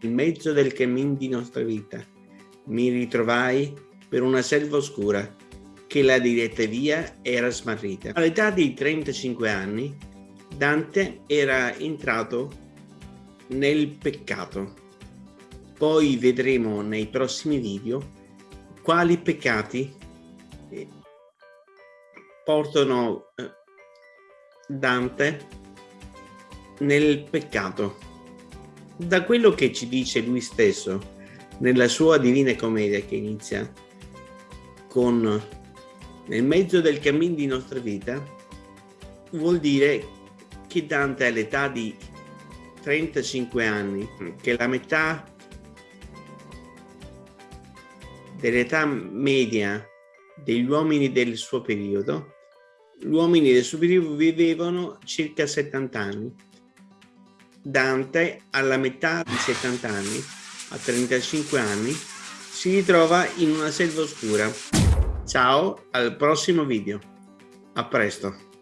Nel mezzo del cammin di nostra vita mi ritrovai per una selva oscura che la diretta via era smarrita. All'età di 35 anni Dante era entrato nel peccato. Poi vedremo nei prossimi video quali peccati eh, portano eh, Dante nel peccato. Da quello che ci dice lui stesso nella sua Divina Commedia che inizia con nel mezzo del cammino di nostra vita, vuol dire che Dante all'età di 35 anni, che la metà dell'età media degli uomini del suo periodo, gli uomini del suo periodo vivevano circa 70 anni. Dante alla metà di 70 anni, a 35 anni, si ritrova in una selva oscura. Ciao, al prossimo video. A presto.